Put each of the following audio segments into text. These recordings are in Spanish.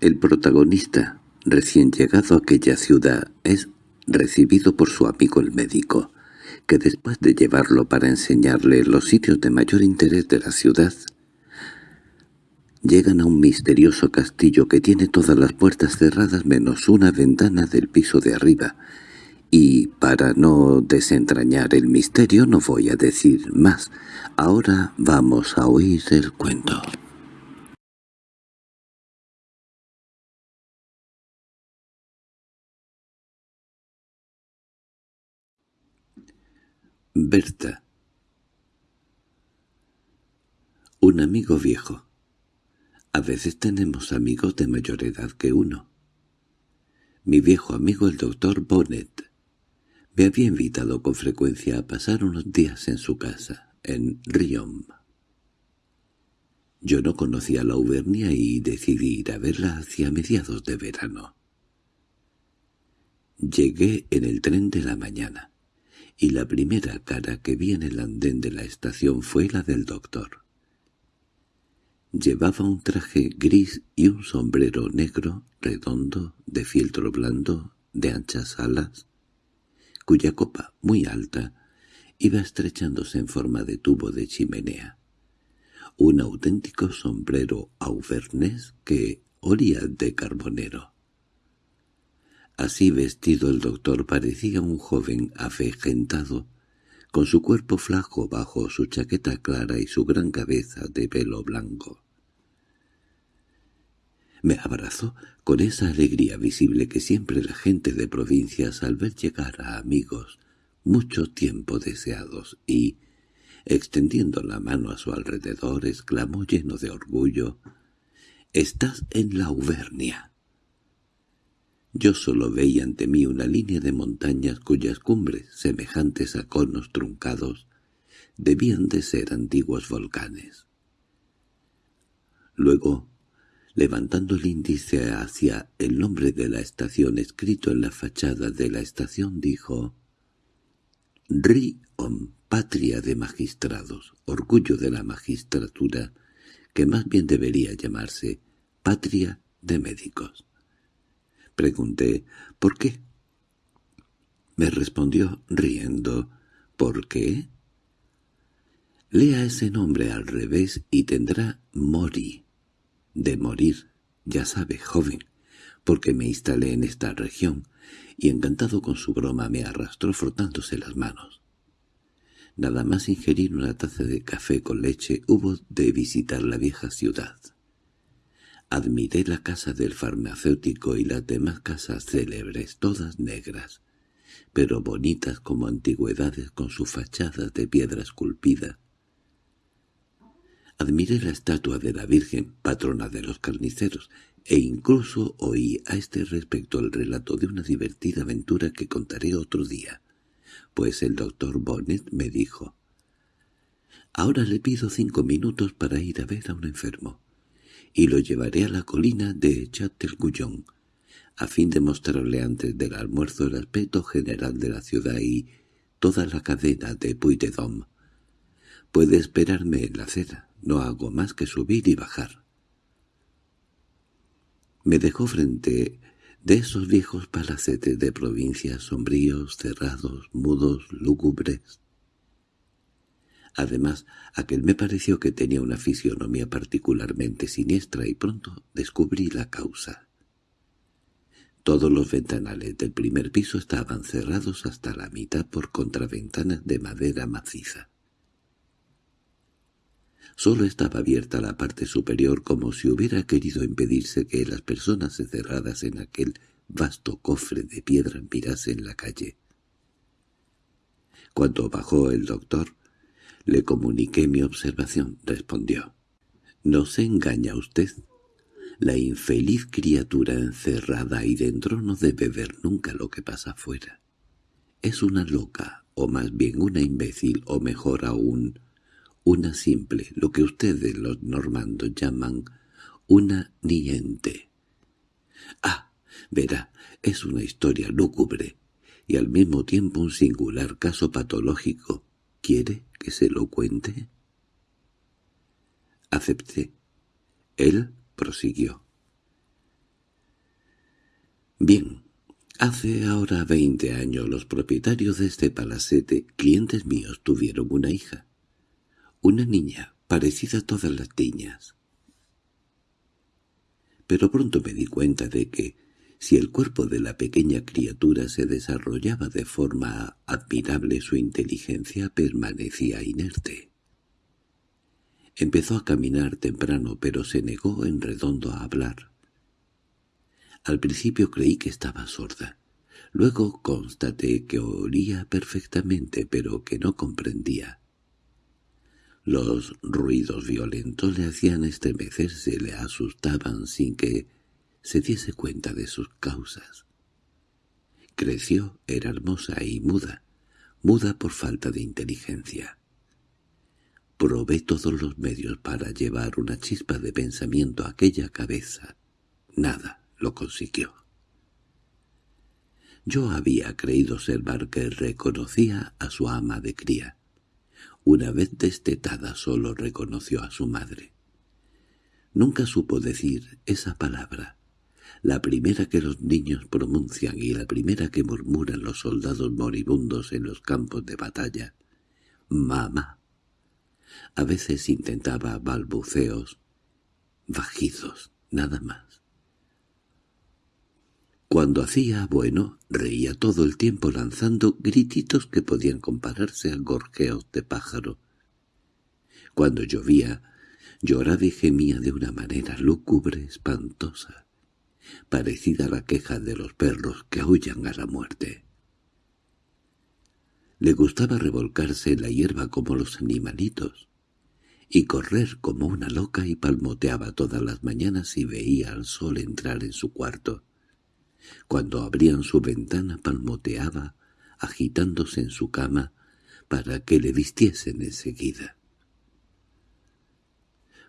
El protagonista, recién llegado a aquella ciudad, es recibido por su amigo el médico, que después de llevarlo para enseñarle los sitios de mayor interés de la ciudad, llegan a un misterioso castillo que tiene todas las puertas cerradas menos una ventana del piso de arriba, y para no desentrañar el misterio no voy a decir más. Ahora vamos a oír el cuento. Berta Un amigo viejo. A veces tenemos amigos de mayor edad que uno. Mi viejo amigo el doctor Bonnet me había invitado con frecuencia a pasar unos días en su casa, en Riom. Yo no conocía la Auvernia y decidí ir a verla hacia mediados de verano. Llegué en el tren de la mañana y la primera cara que vi en el andén de la estación fue la del doctor. Llevaba un traje gris y un sombrero negro, redondo, de fieltro blando, de anchas alas, cuya copa, muy alta, iba estrechándose en forma de tubo de chimenea. Un auténtico sombrero auvernés que olía de carbonero. Así vestido el doctor parecía un joven afegentado, con su cuerpo flaco bajo su chaqueta clara y su gran cabeza de pelo blanco. Me abrazó con esa alegría visible que siempre la gente de provincias al ver llegar a amigos mucho tiempo deseados y, extendiendo la mano a su alrededor, exclamó lleno de orgullo, «¡Estás en la Auvernia!» Yo solo veía ante mí una línea de montañas cuyas cumbres, semejantes a conos truncados, debían de ser antiguos volcanes. Luego, levantando el índice hacia el nombre de la estación escrito en la fachada de la estación, dijo «Riom, patria de magistrados, orgullo de la magistratura, que más bien debería llamarse patria de médicos». Pregunté, ¿por qué? Me respondió riendo, ¿por qué? Lea ese nombre al revés y tendrá Mori, de morir, ya sabe, joven, porque me instalé en esta región, y encantado con su broma me arrastró frotándose las manos. Nada más ingerir una taza de café con leche hubo de visitar la vieja ciudad. Admiré la casa del farmacéutico y las demás casas célebres, todas negras, pero bonitas como antigüedades con su fachada de piedra esculpida. Admiré la estatua de la Virgen, patrona de los carniceros, e incluso oí a este respecto el relato de una divertida aventura que contaré otro día, pues el doctor Bonnet me dijo, «Ahora le pido cinco minutos para ir a ver a un enfermo» y lo llevaré a la colina de Châtelguyon, a fin de mostrarle antes del almuerzo el aspecto general de la ciudad y toda la cadena de Puy de Dôme. Puede esperarme en la acera, no hago más que subir y bajar. Me dejó frente de esos viejos palacetes de provincias sombríos, cerrados, mudos, lúgubres, Además, aquel me pareció que tenía una fisionomía particularmente siniestra y pronto descubrí la causa. Todos los ventanales del primer piso estaban cerrados hasta la mitad por contraventanas de madera maciza. Solo estaba abierta la parte superior como si hubiera querido impedirse que las personas encerradas en aquel vasto cofre de piedra mirasen la calle. Cuando bajó el doctor, le comuniqué mi observación, respondió. —¿No se engaña usted? La infeliz criatura encerrada ahí dentro no debe ver nunca lo que pasa afuera. Es una loca, o más bien una imbécil, o mejor aún, una simple, lo que ustedes los normandos llaman una niente. Ah, verá, es una historia lúgubre, y al mismo tiempo un singular caso patológico. ¿Quiere que se lo cuente? Acepté. Él prosiguió. Bien, hace ahora veinte años los propietarios de este palacete, clientes míos, tuvieron una hija. Una niña, parecida a todas las niñas. Pero pronto me di cuenta de que, si el cuerpo de la pequeña criatura se desarrollaba de forma admirable, su inteligencia permanecía inerte. Empezó a caminar temprano, pero se negó en redondo a hablar. Al principio creí que estaba sorda. Luego constaté que oía perfectamente, pero que no comprendía. Los ruidos violentos le hacían estremecerse, le asustaban sin que se diese cuenta de sus causas. Creció, era hermosa y muda, muda por falta de inteligencia. Probé todos los medios para llevar una chispa de pensamiento a aquella cabeza. Nada lo consiguió. Yo había creído observar que reconocía a su ama de cría. Una vez destetada solo reconoció a su madre. Nunca supo decir esa palabra, la primera que los niños pronuncian y la primera que murmuran los soldados moribundos en los campos de batalla. «Mamá». A veces intentaba balbuceos, bajizos, nada más. Cuando hacía bueno, reía todo el tiempo lanzando grititos que podían compararse a gorjeos de pájaro. Cuando llovía, lloraba y gemía de una manera lúgubre, espantosa, parecida a la queja de los perros que aullan a la muerte. Le gustaba revolcarse en la hierba como los animalitos, y correr como una loca y palmoteaba todas las mañanas y veía al sol entrar en su cuarto. Cuando abrían su ventana palmoteaba, agitándose en su cama, para que le vistiesen enseguida.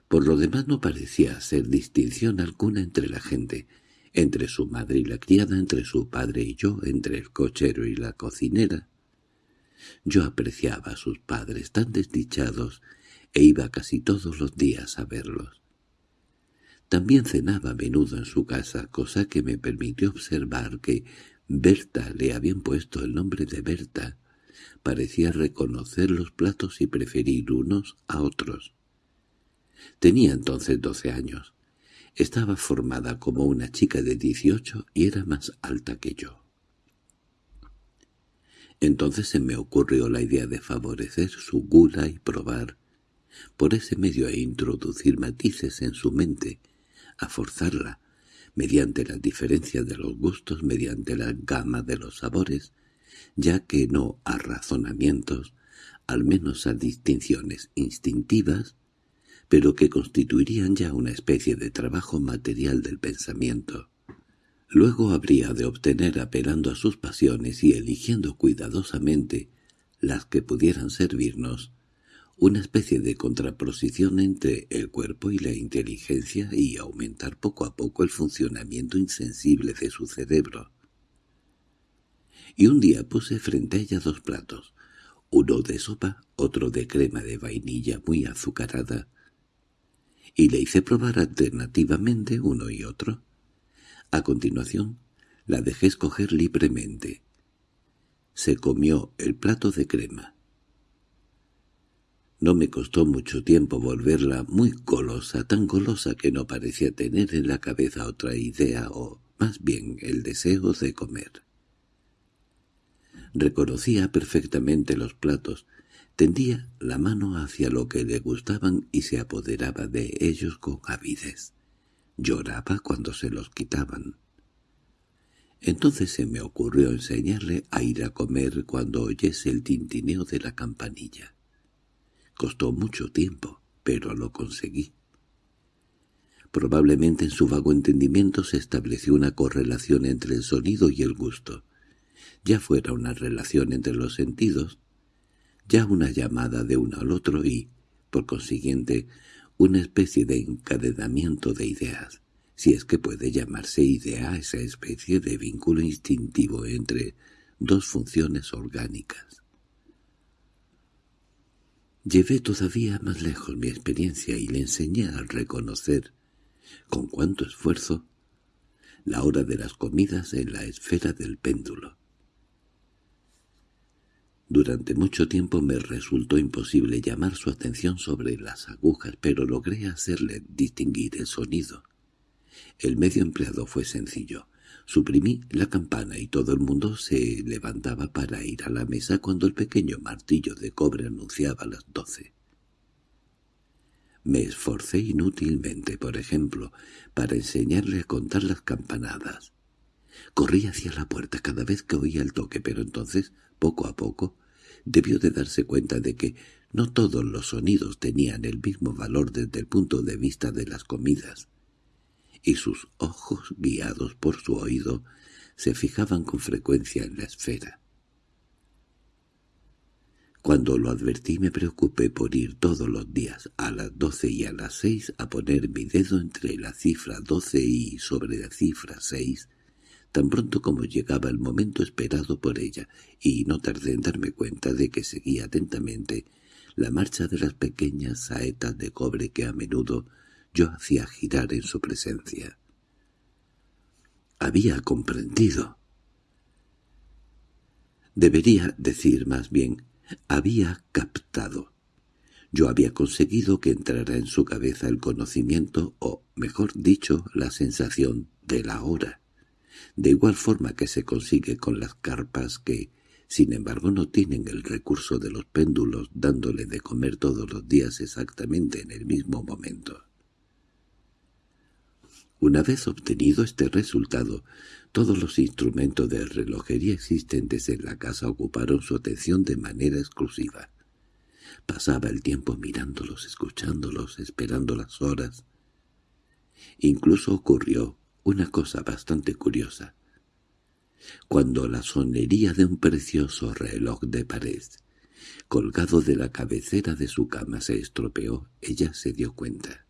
Por lo demás no parecía hacer distinción alguna entre la gente, entre su madre y la criada, entre su padre y yo, entre el cochero y la cocinera. Yo apreciaba a sus padres tan desdichados e iba casi todos los días a verlos. También cenaba a menudo en su casa, cosa que me permitió observar que Berta le habían puesto el nombre de Berta. Parecía reconocer los platos y preferir unos a otros. Tenía entonces doce años. Estaba formada como una chica de dieciocho y era más alta que yo. Entonces se me ocurrió la idea de favorecer su gula y probar, por ese medio e introducir matices en su mente, a forzarla, mediante la diferencia de los gustos, mediante la gama de los sabores, ya que no a razonamientos, al menos a distinciones instintivas, pero que constituirían ya una especie de trabajo material del pensamiento. Luego habría de obtener apelando a sus pasiones y eligiendo cuidadosamente las que pudieran servirnos, una especie de contraposición entre el cuerpo y la inteligencia y aumentar poco a poco el funcionamiento insensible de su cerebro. Y un día puse frente a ella dos platos, uno de sopa, otro de crema de vainilla muy azucarada, y le hice probar alternativamente uno y otro. A continuación, la dejé escoger libremente. Se comió el plato de crema no me costó mucho tiempo volverla muy golosa, tan golosa que no parecía tener en la cabeza otra idea o, más bien, el deseo de comer. Reconocía perfectamente los platos, tendía la mano hacia lo que le gustaban y se apoderaba de ellos con avidez. Lloraba cuando se los quitaban. Entonces se me ocurrió enseñarle a ir a comer cuando oyese el tintineo de la campanilla. Costó mucho tiempo, pero lo conseguí. Probablemente en su vago entendimiento se estableció una correlación entre el sonido y el gusto. Ya fuera una relación entre los sentidos, ya una llamada de uno al otro y, por consiguiente, una especie de encadenamiento de ideas, si es que puede llamarse idea esa especie de vínculo instintivo entre dos funciones orgánicas. Llevé todavía más lejos mi experiencia y le enseñé a reconocer, con cuánto esfuerzo, la hora de las comidas en la esfera del péndulo. Durante mucho tiempo me resultó imposible llamar su atención sobre las agujas, pero logré hacerle distinguir el sonido. El medio empleado fue sencillo. Suprimí la campana y todo el mundo se levantaba para ir a la mesa cuando el pequeño martillo de cobre anunciaba las doce. Me esforcé inútilmente, por ejemplo, para enseñarle a contar las campanadas. Corrí hacia la puerta cada vez que oía el toque, pero entonces, poco a poco, debió de darse cuenta de que no todos los sonidos tenían el mismo valor desde el punto de vista de las comidas, y sus ojos, guiados por su oído, se fijaban con frecuencia en la esfera. Cuando lo advertí me preocupé por ir todos los días a las doce y a las seis a poner mi dedo entre la cifra doce y sobre la cifra seis, tan pronto como llegaba el momento esperado por ella, y no tardé en darme cuenta de que seguía atentamente la marcha de las pequeñas saetas de cobre que a menudo yo hacía girar en su presencia. Había comprendido. Debería decir más bien, había captado. Yo había conseguido que entrara en su cabeza el conocimiento, o, mejor dicho, la sensación de la hora de igual forma que se consigue con las carpas que, sin embargo, no tienen el recurso de los péndulos dándole de comer todos los días exactamente en el mismo momento. Una vez obtenido este resultado, todos los instrumentos de relojería existentes en la casa ocuparon su atención de manera exclusiva. Pasaba el tiempo mirándolos, escuchándolos, esperando las horas. Incluso ocurrió una cosa bastante curiosa. Cuando la sonería de un precioso reloj de pared, colgado de la cabecera de su cama, se estropeó, ella se dio cuenta.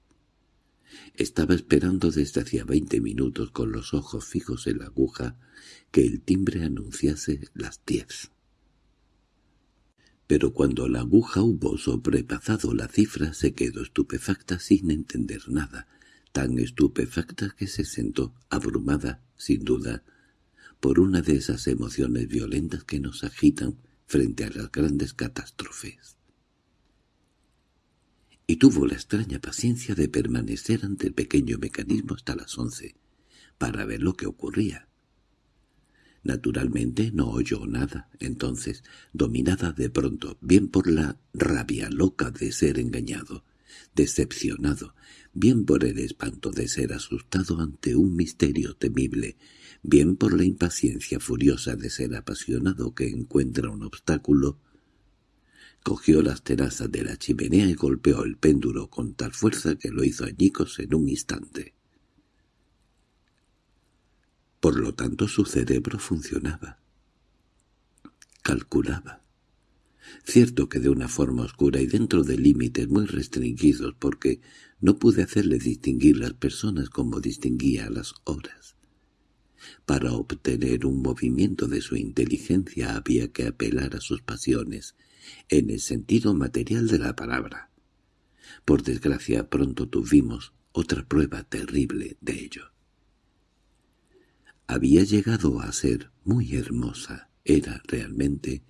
Estaba esperando desde hacía veinte minutos con los ojos fijos en la aguja que el timbre anunciase las diez. Pero cuando la aguja hubo sobrepasado la cifra se quedó estupefacta sin entender nada, tan estupefacta que se sentó, abrumada, sin duda, por una de esas emociones violentas que nos agitan frente a las grandes catástrofes. Y tuvo la extraña paciencia de permanecer ante el pequeño mecanismo hasta las once, para ver lo que ocurría. Naturalmente no oyó nada, entonces, dominada de pronto, bien por la rabia loca de ser engañado, decepcionado, bien por el espanto de ser asustado ante un misterio temible, bien por la impaciencia furiosa de ser apasionado que encuentra un obstáculo, cogió las terazas de la chimenea y golpeó el péndulo con tal fuerza que lo hizo añicos en un instante. Por lo tanto su cerebro funcionaba. Calculaba. Cierto que de una forma oscura y dentro de límites muy restringidos porque no pude hacerle distinguir las personas como distinguía las horas. Para obtener un movimiento de su inteligencia había que apelar a sus pasiones, en el sentido material de la palabra. Por desgracia pronto tuvimos otra prueba terrible de ello. Había llegado a ser muy hermosa, era realmente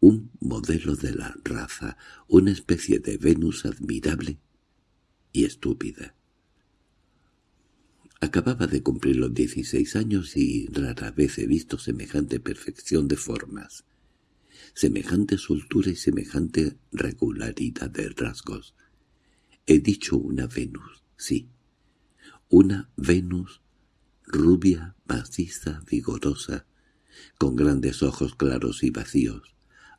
un modelo de la raza, una especie de Venus admirable y estúpida. Acababa de cumplir los dieciséis años y rara vez he visto semejante perfección de formas, semejante soltura y semejante regularidad de rasgos. He dicho una Venus, sí, una Venus rubia, maciza, vigorosa, con grandes ojos claros y vacíos,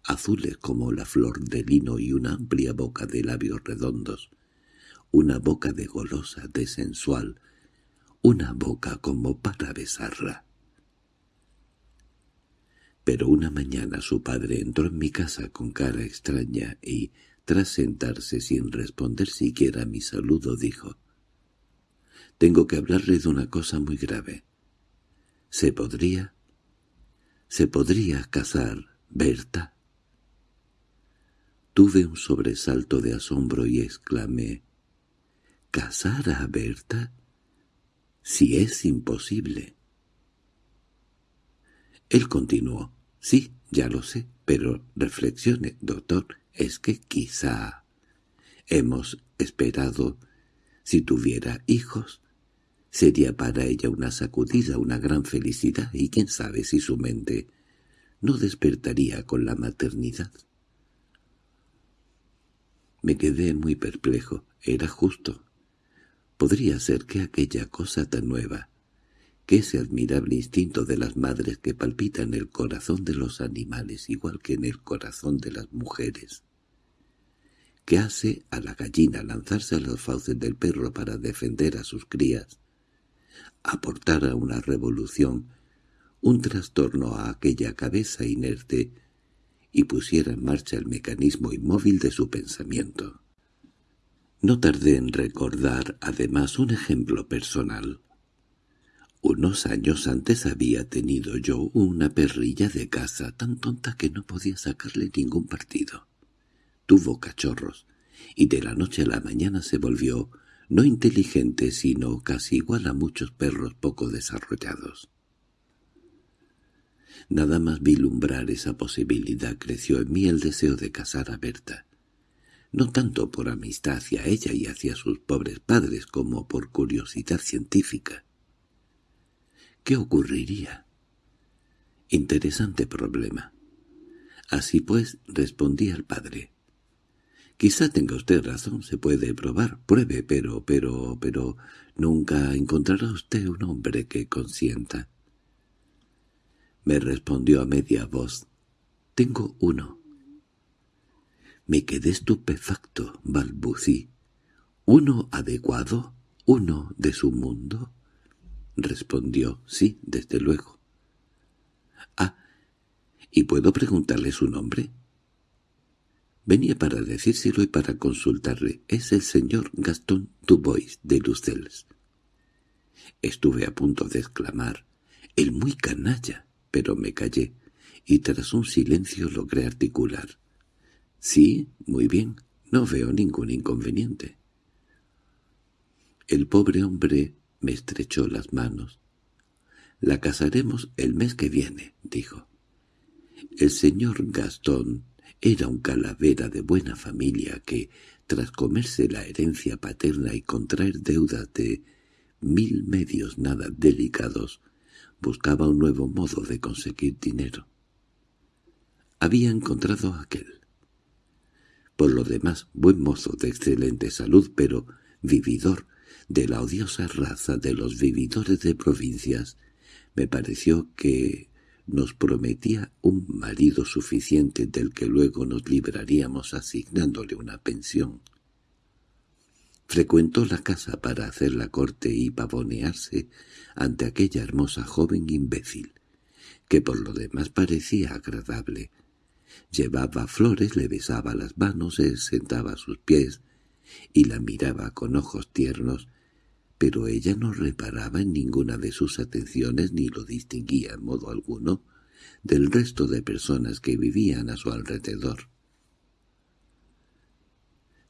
azules como la flor de lino y una amplia boca de labios redondos, una boca de golosa, de sensual, una boca como para besarla. Pero una mañana su padre entró en mi casa con cara extraña y, tras sentarse sin responder siquiera a mi saludo, dijo «Tengo que hablarle de una cosa muy grave. ¿Se podría? ¿Se podría casar, Berta?» Tuve un sobresalto de asombro y exclamé, —¿Casar a Berta? si es imposible. Él continuó. Sí, ya lo sé, pero reflexione, doctor, es que quizá hemos esperado si tuviera hijos. Sería para ella una sacudida, una gran felicidad, y quién sabe si su mente no despertaría con la maternidad. Me quedé muy perplejo. Era justo. Podría ser que aquella cosa tan nueva, que ese admirable instinto de las madres que palpita en el corazón de los animales igual que en el corazón de las mujeres, que hace a la gallina lanzarse a los fauces del perro para defender a sus crías, aportara una revolución, un trastorno a aquella cabeza inerte y pusiera en marcha el mecanismo inmóvil de su pensamiento. No tardé en recordar además un ejemplo personal. Unos años antes había tenido yo una perrilla de casa tan tonta que no podía sacarle ningún partido. Tuvo cachorros, y de la noche a la mañana se volvió no inteligente sino casi igual a muchos perros poco desarrollados. Nada más vilumbrar esa posibilidad creció en mí el deseo de casar a Berta. No tanto por amistad hacia ella y hacia sus pobres padres como por curiosidad científica. ¿Qué ocurriría? Interesante problema. Así pues, respondí al padre. Quizá tenga usted razón, se puede probar, pruebe, pero, pero, pero, nunca encontrará usted un hombre que consienta. Me respondió a media voz. Tengo uno. Me quedé estupefacto, balbucí. ¿Uno adecuado? ¿Uno de su mundo? Respondió, sí, desde luego. Ah, ¿y puedo preguntarle su nombre? Venía para decírselo y para consultarle. Es el señor Gastón Dubois de Lucelles. Estuve a punto de exclamar, «¡El muy canalla!», pero me callé, y tras un silencio logré articular. «Sí, muy bien, no veo ningún inconveniente». El pobre hombre me estrechó las manos. «La casaremos el mes que viene», dijo. El señor Gastón era un calavera de buena familia que, tras comerse la herencia paterna y contraer deudas de mil medios nada delicados, buscaba un nuevo modo de conseguir dinero. Había encontrado aquel. Por lo demás, buen mozo de excelente salud, pero vividor de la odiosa raza de los vividores de provincias, me pareció que nos prometía un marido suficiente del que luego nos libraríamos asignándole una pensión. Frecuentó la casa para hacer la corte y pavonearse ante aquella hermosa joven imbécil, que por lo demás parecía agradable. Llevaba flores, le besaba las manos, se sentaba a sus pies y la miraba con ojos tiernos, pero ella no reparaba en ninguna de sus atenciones ni lo distinguía en modo alguno del resto de personas que vivían a su alrededor.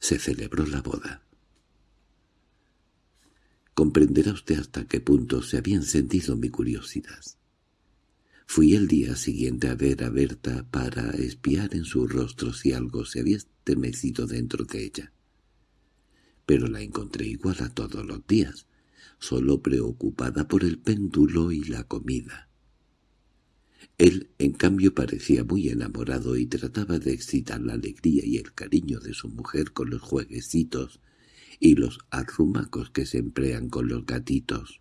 Se celebró la boda. Comprenderá usted hasta qué punto se había encendido mi curiosidad. Fui el día siguiente a ver a Berta para espiar en su rostro si algo se había estremecido dentro de ella pero la encontré igual a todos los días, solo preocupada por el péndulo y la comida. Él, en cambio, parecía muy enamorado y trataba de excitar la alegría y el cariño de su mujer con los jueguecitos y los arrumacos que se emplean con los gatitos.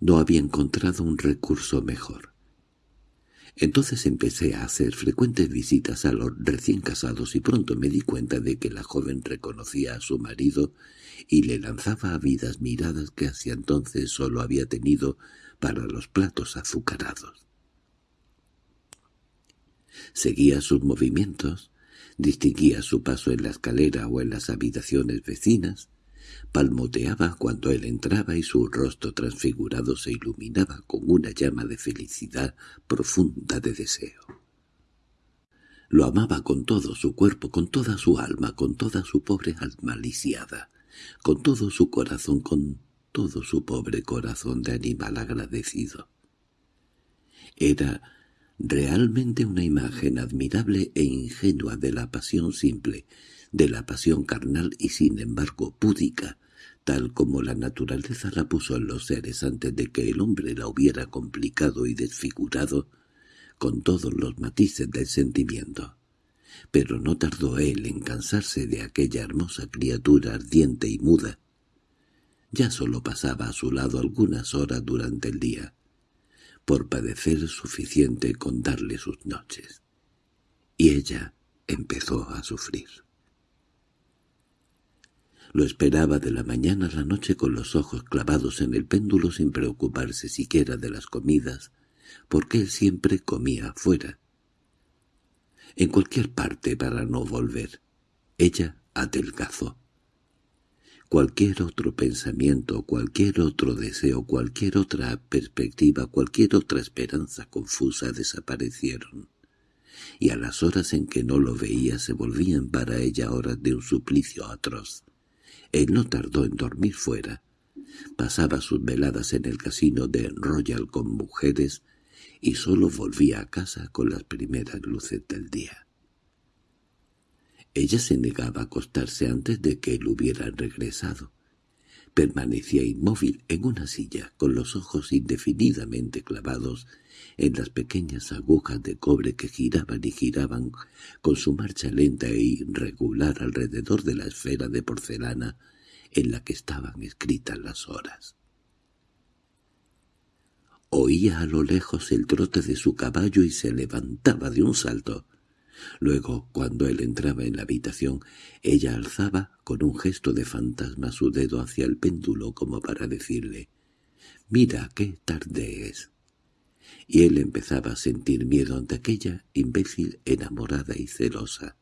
No había encontrado un recurso mejor. Entonces empecé a hacer frecuentes visitas a los recién casados y pronto me di cuenta de que la joven reconocía a su marido y le lanzaba vidas miradas que hacía entonces solo había tenido para los platos azucarados. Seguía sus movimientos, distinguía su paso en la escalera o en las habitaciones vecinas, palmoteaba cuando él entraba y su rostro transfigurado se iluminaba con una llama de felicidad profunda de deseo. Lo amaba con todo su cuerpo, con toda su alma, con toda su pobre alma lisiada, con todo su corazón, con todo su pobre corazón de animal agradecido. Era realmente una imagen admirable e ingenua de la pasión simple, de la pasión carnal y sin embargo púdica, tal como la naturaleza la puso en los seres antes de que el hombre la hubiera complicado y desfigurado con todos los matices del sentimiento. Pero no tardó él en cansarse de aquella hermosa criatura ardiente y muda. Ya solo pasaba a su lado algunas horas durante el día, por padecer suficiente con darle sus noches. Y ella empezó a sufrir. Lo esperaba de la mañana a la noche con los ojos clavados en el péndulo sin preocuparse siquiera de las comidas, porque él siempre comía fuera. En cualquier parte para no volver. Ella adelgazó. Cualquier otro pensamiento, cualquier otro deseo, cualquier otra perspectiva, cualquier otra esperanza confusa desaparecieron. Y a las horas en que no lo veía se volvían para ella horas de un suplicio atroz. Él no tardó en dormir fuera. Pasaba sus veladas en el casino de Royal con mujeres y solo volvía a casa con las primeras luces del día. Ella se negaba a acostarse antes de que él hubiera regresado. Permanecía inmóvil en una silla, con los ojos indefinidamente clavados en las pequeñas agujas de cobre que giraban y giraban con su marcha lenta e irregular alrededor de la esfera de porcelana en la que estaban escritas las horas. Oía a lo lejos el trote de su caballo y se levantaba de un salto. Luego, cuando él entraba en la habitación, ella alzaba con un gesto de fantasma su dedo hacia el péndulo como para decirle «Mira qué tarde es» y él empezaba a sentir miedo ante aquella imbécil enamorada y celosa,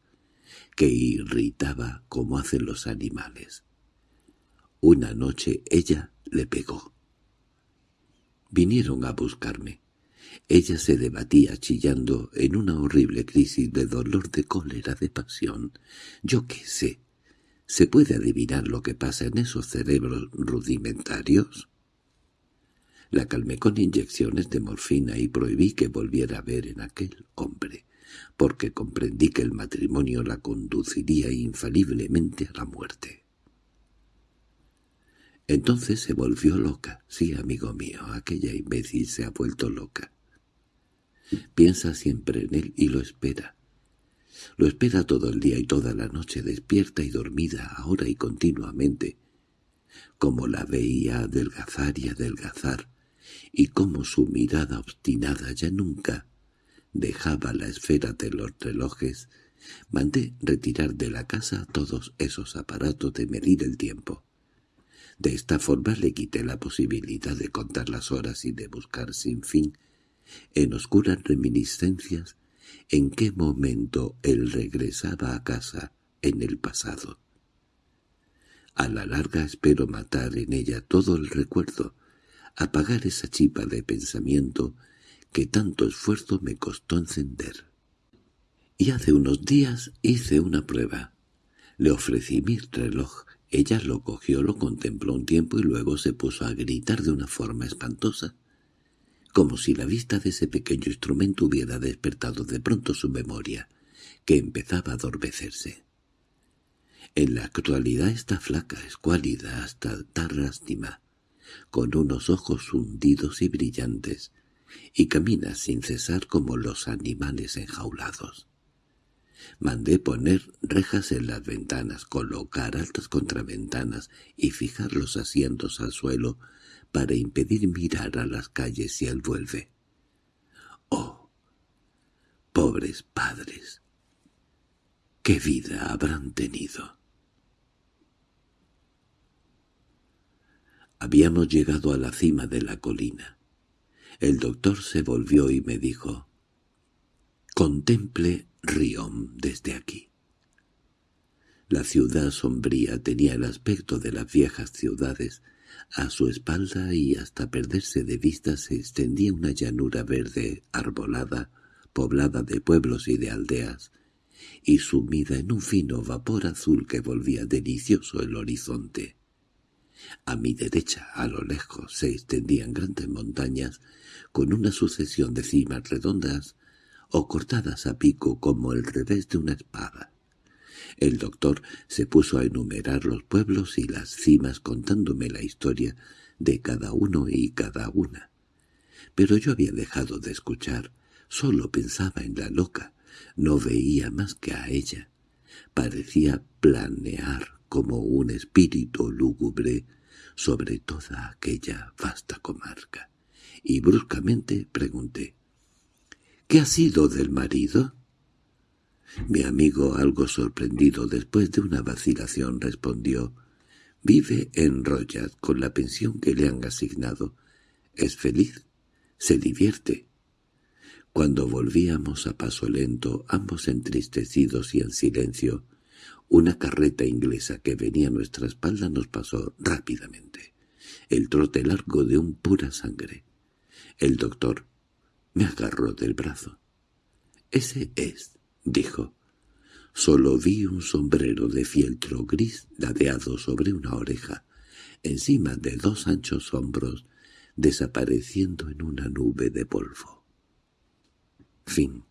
que irritaba como hacen los animales. Una noche ella le pegó. Vinieron a buscarme. Ella se debatía chillando en una horrible crisis de dolor, de cólera, de pasión. Yo qué sé. ¿Se puede adivinar lo que pasa en esos cerebros rudimentarios? La calmé con inyecciones de morfina y prohibí que volviera a ver en aquel hombre, porque comprendí que el matrimonio la conduciría infaliblemente a la muerte. Entonces se volvió loca. Sí, amigo mío, aquella imbécil se ha vuelto loca. Piensa siempre en él y lo espera. Lo espera todo el día y toda la noche, despierta y dormida, ahora y continuamente, como la veía adelgazar y adelgazar, y cómo su mirada obstinada ya nunca dejaba la esfera de los relojes, mandé retirar de la casa todos esos aparatos de medir el tiempo. De esta forma le quité la posibilidad de contar las horas y de buscar sin fin, en oscuras reminiscencias, en qué momento él regresaba a casa en el pasado. A la larga espero matar en ella todo el recuerdo, apagar esa chipa de pensamiento que tanto esfuerzo me costó encender. Y hace unos días hice una prueba. Le ofrecí mi reloj. Ella lo cogió, lo contempló un tiempo y luego se puso a gritar de una forma espantosa, como si la vista de ese pequeño instrumento hubiera despertado de pronto su memoria, que empezaba a adormecerse. En la actualidad está flaca, escuálida, hasta dar lástima con unos ojos hundidos y brillantes, y camina sin cesar como los animales enjaulados. Mandé poner rejas en las ventanas, colocar altas contraventanas y fijar los asientos al suelo para impedir mirar a las calles si él vuelve. ¡Oh! ¡Pobres padres! ¿Qué vida habrán tenido? Habíamos llegado a la cima de la colina. El doctor se volvió y me dijo, «Contemple Riom desde aquí». La ciudad sombría tenía el aspecto de las viejas ciudades. A su espalda y hasta perderse de vista se extendía una llanura verde, arbolada, poblada de pueblos y de aldeas, y sumida en un fino vapor azul que volvía delicioso el horizonte. A mi derecha, a lo lejos, se extendían grandes montañas con una sucesión de cimas redondas o cortadas a pico como el revés de una espada. El doctor se puso a enumerar los pueblos y las cimas contándome la historia de cada uno y cada una. Pero yo había dejado de escuchar, solo pensaba en la loca, no veía más que a ella. Parecía planear como un espíritu lúgubre sobre toda aquella vasta comarca. Y bruscamente pregunté, ¿Qué ha sido del marido? Mi amigo, algo sorprendido después de una vacilación, respondió, «Vive en Royat con la pensión que le han asignado. Es feliz, se divierte». Cuando volvíamos a paso lento, ambos entristecidos y en silencio, una carreta inglesa que venía a nuestra espalda nos pasó rápidamente. El trote largo de un pura sangre. El doctor me agarró del brazo. «Ese es», dijo. Solo vi un sombrero de fieltro gris ladeado sobre una oreja, encima de dos anchos hombros, desapareciendo en una nube de polvo. Fin